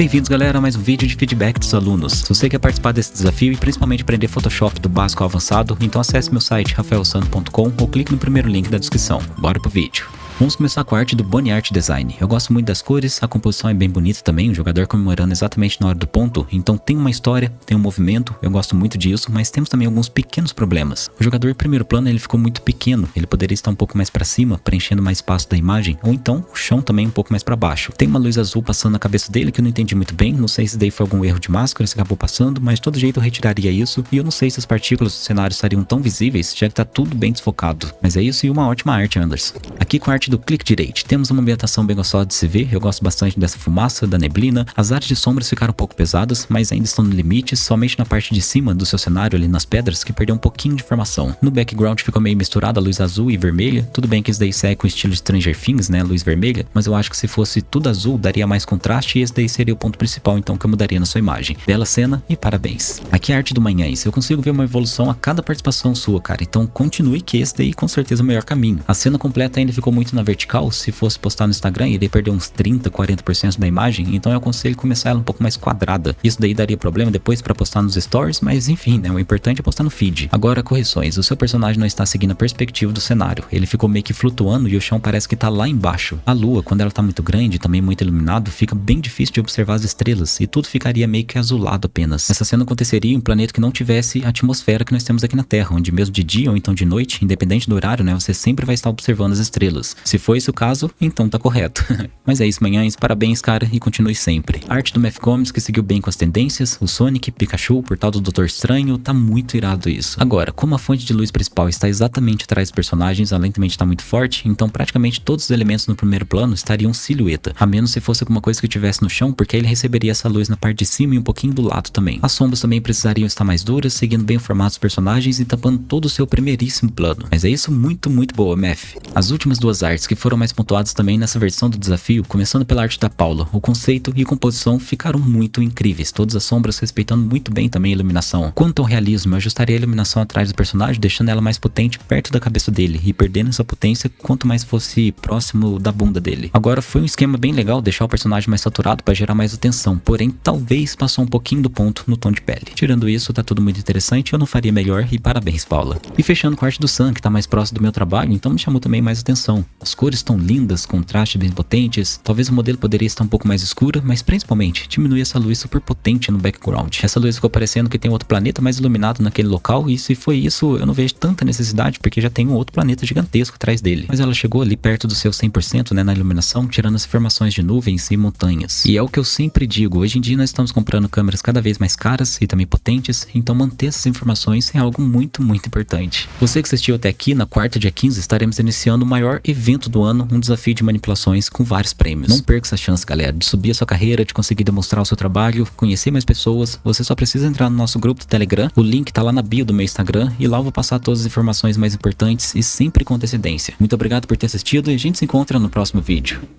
Bem-vindos galera a mais um vídeo de feedback dos alunos. Se você quer participar desse desafio e principalmente aprender Photoshop do básico ao avançado, então acesse meu site rafaelsano.com ou clique no primeiro link da descrição. Bora pro vídeo. Vamos começar com a arte do Bonnie Art Design. Eu gosto muito das cores, a composição é bem bonita também, o jogador comemorando exatamente na hora do ponto, então tem uma história, tem um movimento, eu gosto muito disso, mas temos também alguns pequenos problemas. O jogador em primeiro plano ele ficou muito pequeno, ele poderia estar um pouco mais para cima, preenchendo mais espaço da imagem, ou então o chão também um pouco mais para baixo. Tem uma luz azul passando na cabeça dele que eu não entendi muito bem, não sei se daí foi algum erro de máscara, se acabou passando, mas de todo jeito eu retiraria isso, e eu não sei se as partículas do cenário estariam tão visíveis, já que tá tudo bem desfocado. Mas é isso e uma ótima arte, Anders. Aqui com a arte do clique direito. Temos uma ambientação bem gostosa de se ver, eu gosto bastante dessa fumaça, da neblina. As áreas de sombras ficaram um pouco pesadas, mas ainda estão no limite, somente na parte de cima do seu cenário ali nas pedras que perdeu um pouquinho de informação. No background ficou meio misturada a luz azul e vermelha, tudo bem que isso daí segue com o estilo Stranger Things, né, luz vermelha, mas eu acho que se fosse tudo azul daria mais contraste e esse daí seria o ponto principal então que eu mudaria na sua imagem. Bela cena e parabéns. Aqui é a arte do Manhães, eu consigo ver uma evolução a cada participação sua, cara, então continue que esse daí com certeza é o melhor caminho. A cena completa ainda ficou muito na vertical, se fosse postar no Instagram, iria perder uns 30, 40% da imagem, então eu aconselho começar ela um pouco mais quadrada. Isso daí daria problema depois para postar nos stories, mas enfim, né, o importante é postar no feed. Agora, correções, o seu personagem não está seguindo a perspectiva do cenário, ele ficou meio que flutuando e o chão parece que tá lá embaixo. A lua, quando ela tá muito grande, também muito iluminado, fica bem difícil de observar as estrelas e tudo ficaria meio que azulado apenas. Essa cena aconteceria em um planeta que não tivesse a atmosfera que nós temos aqui na Terra, onde mesmo de dia ou então de noite, independente do horário, né, você sempre vai estar observando as estrelas. Se for esse o caso, então tá correto. Mas é isso, manhãs, parabéns, cara, e continue sempre. A arte do Math Comics que seguiu bem com as tendências, o Sonic, Pikachu, o portal do Doutor Estranho, tá muito irado isso. Agora, como a fonte de luz principal está exatamente atrás dos personagens, também de estar muito forte, então praticamente todos os elementos no primeiro plano estariam silhueta, a menos se fosse alguma coisa que tivesse no chão, porque ele receberia essa luz na parte de cima e um pouquinho do lado também. As sombras também precisariam estar mais duras, seguindo bem o formato dos personagens e tampando todo o seu primeiríssimo plano. Mas é isso muito, muito boa, Math. As últimas duas artes que foram mais pontuadas também nessa versão do desafio, começando pela arte da Paula, o conceito e composição ficaram muito incríveis, todas as sombras respeitando muito bem também a iluminação. Quanto ao realismo, eu ajustaria a iluminação atrás do personagem, deixando ela mais potente perto da cabeça dele e perdendo essa potência quanto mais fosse próximo da bunda dele. Agora foi um esquema bem legal deixar o personagem mais saturado para gerar mais atenção, porém talvez passou um pouquinho do ponto no tom de pele. Tirando isso, tá tudo muito interessante, eu não faria melhor e parabéns Paula. E fechando com a arte do Sam, que tá mais próximo do meu trabalho, então me chamou também mais atenção. As cores estão lindas, contraste bem potentes, talvez o modelo poderia estar um pouco mais escura, mas principalmente diminui essa luz super potente no background. Essa luz ficou parecendo que tem outro planeta mais iluminado naquele local e se foi isso eu não vejo tanta necessidade porque já tem um outro planeta gigantesco atrás dele. Mas ela chegou ali perto do seu 100% né, na iluminação, tirando as formações de nuvens e montanhas. E é o que eu sempre digo, hoje em dia nós estamos comprando câmeras cada vez mais caras e também potentes, então manter essas informações é algo muito, muito importante. Você que assistiu até aqui, na quarta dia 15 estaremos iniciando o maior evento do ano, um desafio de manipulações com vários prêmios. Não perca essa chance, galera, de subir a sua carreira, de conseguir demonstrar o seu trabalho, conhecer mais pessoas. Você só precisa entrar no nosso grupo do Telegram, o link tá lá na bio do meu Instagram e lá eu vou passar todas as informações mais importantes e sempre com antecedência. Muito obrigado por ter assistido e a gente se encontra no próximo vídeo.